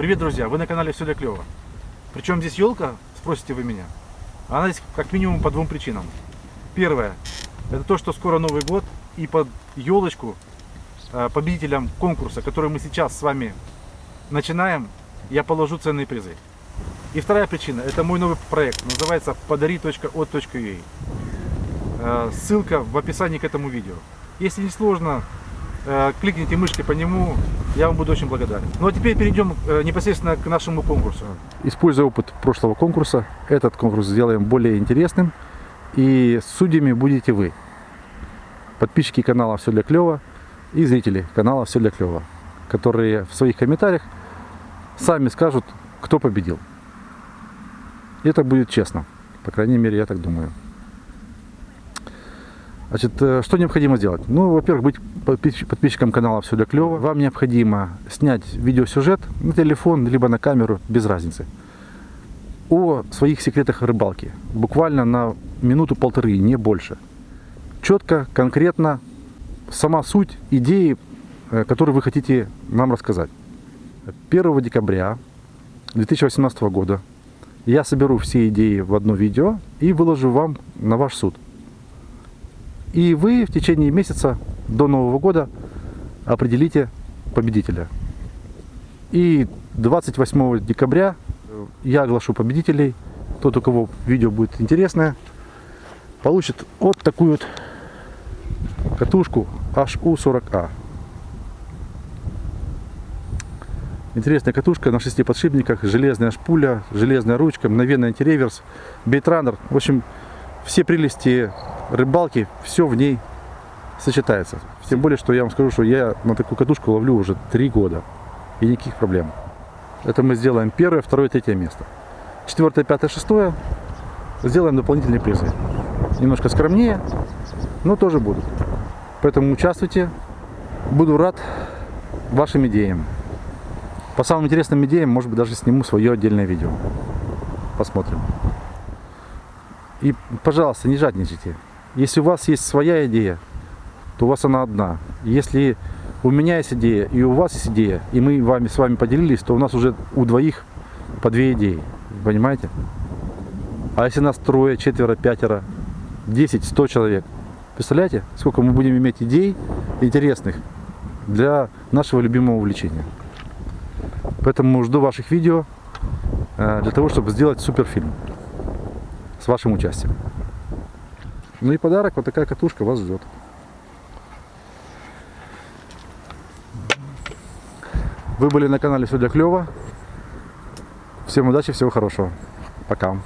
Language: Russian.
Привет, друзья! Вы на канале Все для клёва. Причем здесь елка, спросите вы меня. Она здесь как минимум по двум причинам. Первое, это то, что скоро Новый год, и под елочку э, победителям конкурса, который мы сейчас с вами начинаем, я положу ценные призы. И вторая причина, это мой новый проект, называется подари.от.ua. Э, Ссылка в описании к этому видео. Если не сложно, кликните мышкой по нему, я вам буду очень благодарен. Ну а теперь перейдем э, непосредственно к нашему конкурсу. Используя опыт прошлого конкурса, этот конкурс сделаем более интересным. И судьями будете вы. Подписчики канала «Все для клёва» и зрители канала «Все для клёва», которые в своих комментариях сами скажут, кто победил. И это будет честно. По крайней мере, я так думаю. Значит, э, что необходимо сделать? Ну, во-первых, быть подписчиком канала «Все для клёва». Вам необходимо снять видеосюжет на телефон, либо на камеру, без разницы. О своих секретах рыбалки. Буквально на минуту-полторы, не больше. Четко, конкретно, сама суть идеи, э, которую вы хотите нам рассказать. 1 декабря 2018 года я соберу все идеи в одно видео и выложу вам на ваш суд. И вы в течение месяца до Нового года определите победителя. И 28 декабря я оглашу победителей. Тот, у кого видео будет интересное, получит вот такую вот катушку HU40A. Интересная катушка на шести подшипниках, железная шпуля, железная ручка, мгновенный антиреверс, бейтранер. В общем, все прелести рыбалки, все в ней сочетается. Тем более, что я вам скажу, что я на такую катушку ловлю уже три года. И никаких проблем. Это мы сделаем первое, второе, третье место. Четвертое, пятое, шестое сделаем дополнительные призы. Немножко скромнее, но тоже будут. Поэтому участвуйте. Буду рад вашим идеям. По самым интересным идеям, может быть, даже сниму свое отдельное видео. Посмотрим. И, пожалуйста, не жадничайте. Если у вас есть своя идея, то у вас она одна. Если у меня есть идея и у вас есть идея, и мы вами, с вами поделились, то у нас уже у двоих по две идеи. Понимаете? А если нас трое, четверо, пятеро, десять, сто человек, представляете, сколько мы будем иметь идей интересных для нашего любимого увлечения. Поэтому жду ваших видео э, для того, чтобы сделать суперфильм с вашим участием. Ну и подарок, вот такая катушка вас ждет. Вы были на канале Все для клёва. Всем удачи, всего хорошего. Пока.